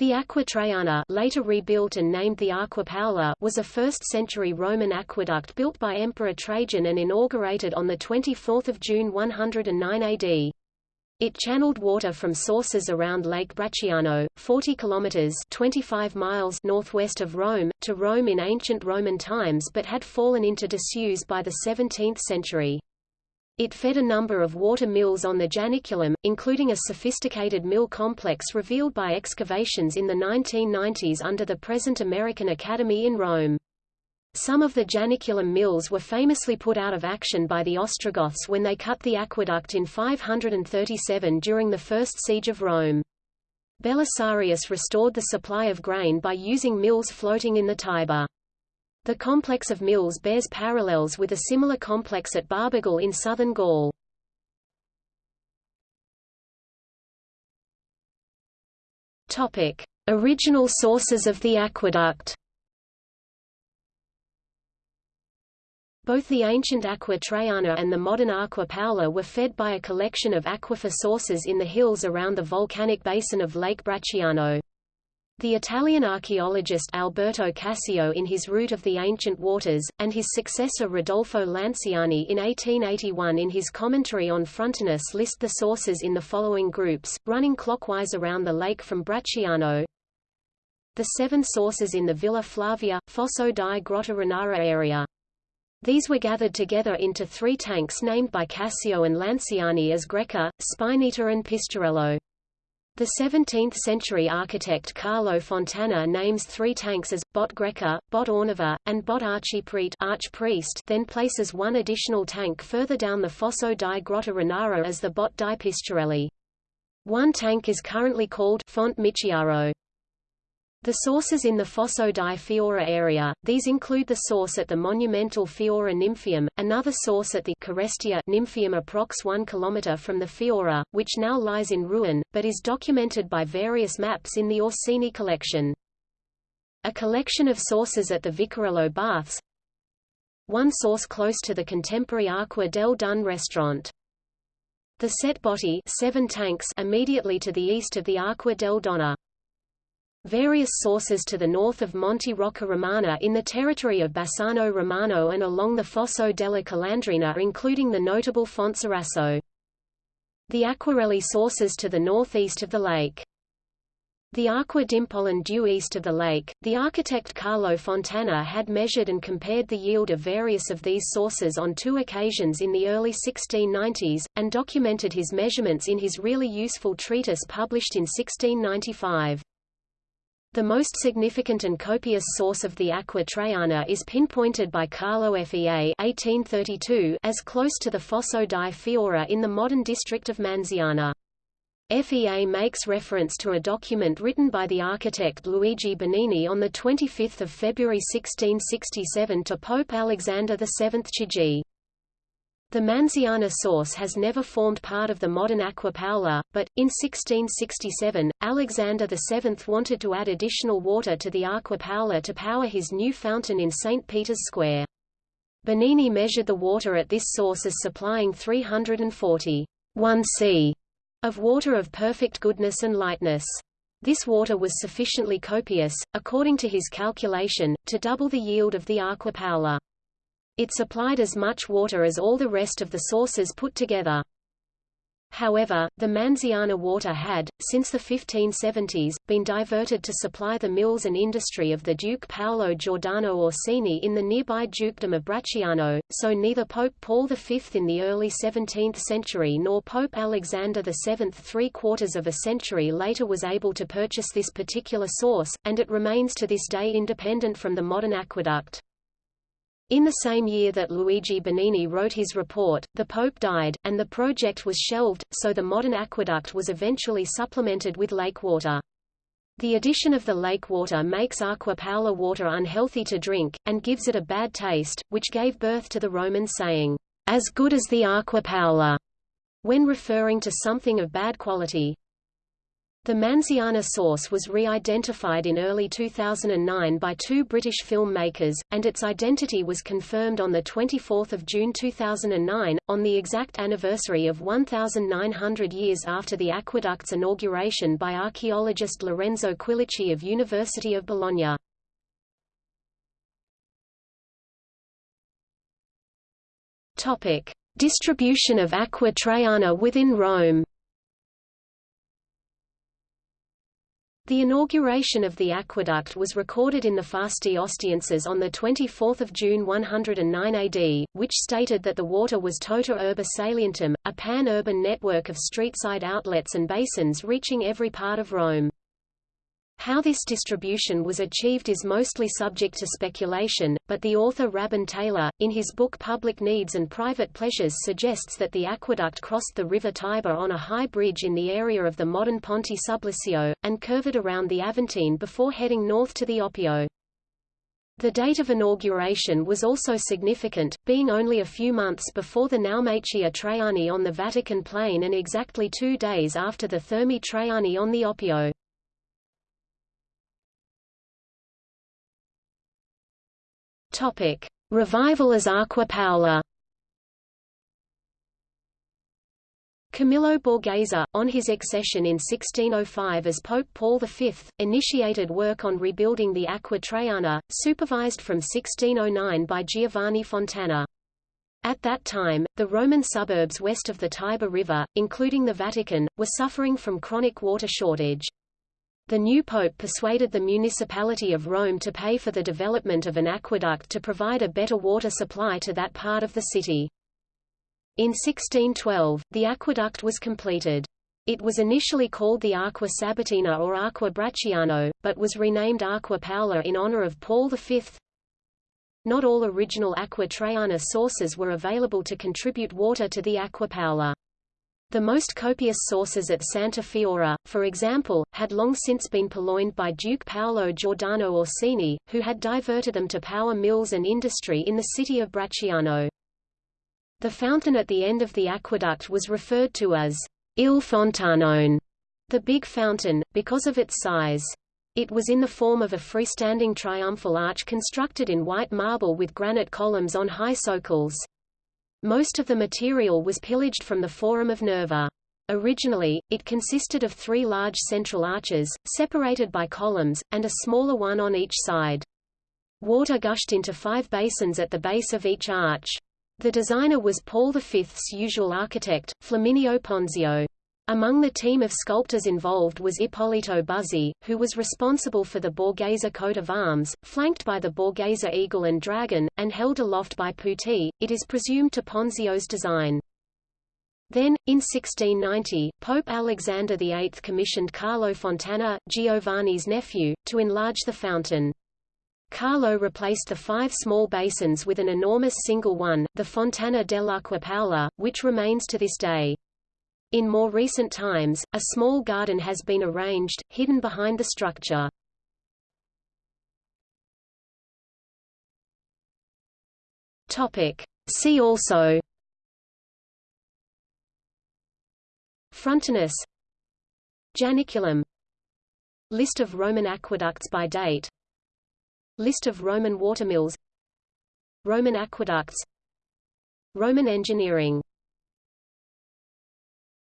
The Aqua Traiana later rebuilt and named the Aqua Paola was a 1st-century Roman aqueduct built by Emperor Trajan and inaugurated on the 24 June 109 AD. It channeled water from sources around Lake Bracciano, 40 kilometers (25 miles) northwest of Rome, to Rome in ancient Roman times but had fallen into disuse by the 17th century. It fed a number of water mills on the Janiculum, including a sophisticated mill complex revealed by excavations in the 1990s under the present American Academy in Rome. Some of the Janiculum mills were famously put out of action by the Ostrogoths when they cut the aqueduct in 537 during the First Siege of Rome. Belisarius restored the supply of grain by using mills floating in the Tiber. The complex of mills bears parallels with a similar complex at Barbegal in southern Gaul. Topic: Original sources of the aqueduct. Both the ancient Aqua Traiana and the modern Aqua Paola were fed by a collection of aquifer sources in the hills around the volcanic basin of Lake Bracciano. The Italian archaeologist Alberto Cassio in his Route of the Ancient Waters, and his successor Rodolfo Lanciani in 1881 in his commentary on Frontinus list the sources in the following groups, running clockwise around the lake from Bracciano. The seven sources in the Villa Flavia, Fosso di Grotta Renara area. These were gathered together into three tanks named by Cassio and Lanciani as Greca, Spinetta and Pistorello. The 17th-century architect Carlo Fontana names three tanks as, Bot Greca, Bot Orneva, and Bot Archiprete archpriest then places one additional tank further down the Fosso di Grotta Renara as the Bot di Pistorelli. One tank is currently called Font Micciaro. The sources in the Fosso di Fiora area, these include the source at the monumental Fiora Nymphaeum, another source at the Carestia Nymphaeum approx 1 km from the Fiora, which now lies in ruin, but is documented by various maps in the Orsini collection. A collection of sources at the Vicarello Baths One source close to the contemporary Acqua del Dun restaurant. The Sette Botti seven tanks immediately to the east of the Acqua del Donna. Various sources to the north of Monte Rocca Romana in the territory of Bassano Romano and along the Fosso della Calandrina including the notable Fontserraso. The Acquarelli sources to the northeast of the lake. The Acqua d'Impollin due east of the lake, the architect Carlo Fontana had measured and compared the yield of various of these sources on two occasions in the early 1690s, and documented his measurements in his really useful treatise published in 1695. The most significant and copious source of the Aqua Traiana is pinpointed by Carlo Fea 1832 as close to the Fosso di Fiora in the modern district of Manziana. FEA makes reference to a document written by the architect Luigi Bernini on 25 February 1667 to Pope Alexander VII Chigi. The Manziana source has never formed part of the modern Aqua Paola, but, in 1667, Alexander VII wanted to add additional water to the Aqua Paola to power his new fountain in St. Peter's Square. Bernini measured the water at this source as supplying 340 1 c of water of perfect goodness and lightness. This water was sufficiently copious, according to his calculation, to double the yield of the Aqua Paola. It supplied as much water as all the rest of the sources put together. However, the Manziana water had, since the 1570s, been diverted to supply the mills and industry of the Duke Paolo Giordano Orsini in the nearby Dukedom of Bracciano, so neither Pope Paul V in the early 17th century nor Pope Alexander VII three-quarters of a century later was able to purchase this particular source, and it remains to this day independent from the modern aqueduct. In the same year that Luigi Bernini wrote his report, the Pope died, and the project was shelved, so the modern aqueduct was eventually supplemented with lake water. The addition of the lake water makes Aqua Paola water unhealthy to drink, and gives it a bad taste, which gave birth to the Roman saying, as good as the Aqua Paola, when referring to something of bad quality. The Manziana source was re-identified in early 2009 by two British filmmakers, and its identity was confirmed on 24 June 2009, on the exact anniversary of 1,900 years after the aqueduct's inauguration by archaeologist Lorenzo Quilici of University of Bologna. Distribution of Aqua Traiana within Rome The inauguration of the aqueduct was recorded in the Fasti Ostienses on 24 June 109 AD, which stated that the water was tota urbe salientum, a pan-urban network of street-side outlets and basins reaching every part of Rome. How this distribution was achieved is mostly subject to speculation, but the author Rabun Taylor, in his book Public Needs and Private Pleasures suggests that the aqueduct crossed the river Tiber on a high bridge in the area of the modern Ponte Sublicio, and curved around the Aventine before heading north to the Oppio. The date of inauguration was also significant, being only a few months before the Naumachia Traiani on the Vatican Plain and exactly two days after the Thermae Traiani on the Oppio. Topic: Revival as Aqua Paola. Camillo Borghese, on his accession in 1605 as Pope Paul V, initiated work on rebuilding the Aqua Traiana, supervised from 1609 by Giovanni Fontana. At that time, the Roman suburbs west of the Tiber River, including the Vatican, were suffering from chronic water shortage. The new pope persuaded the municipality of Rome to pay for the development of an aqueduct to provide a better water supply to that part of the city. In 1612, the aqueduct was completed. It was initially called the Aqua Sabatina or Aqua Bracciano, but was renamed Aqua Paola in honor of Paul V. Not all original Aqua Traiana sources were available to contribute water to the Aqua Paola. The most copious sources at Santa Fiora, for example, had long since been purloined by Duke Paolo Giordano Orsini, who had diverted them to power mills and industry in the city of Bracciano. The fountain at the end of the aqueduct was referred to as Il Fontanone, the big fountain, because of its size. It was in the form of a freestanding triumphal arch constructed in white marble with granite columns on high socles. Most of the material was pillaged from the Forum of Nerva. Originally, it consisted of three large central arches, separated by columns, and a smaller one on each side. Water gushed into five basins at the base of each arch. The designer was Paul V's usual architect, Flaminio Ponzio. Among the team of sculptors involved was Ippolito Buzzi, who was responsible for the Borghese coat of arms, flanked by the Borghese eagle and dragon, and held aloft by Putti, it is presumed to Ponzio's design. Then, in 1690, Pope Alexander VIII commissioned Carlo Fontana, Giovanni's nephew, to enlarge the fountain. Carlo replaced the five small basins with an enormous single one, the Fontana dell'Acqua Paola, which remains to this day. In more recent times, a small garden has been arranged, hidden behind the structure. Topic. See also. Frontinus. Janiculum. List of Roman aqueducts by date. List of Roman watermills. Roman aqueducts. Roman engineering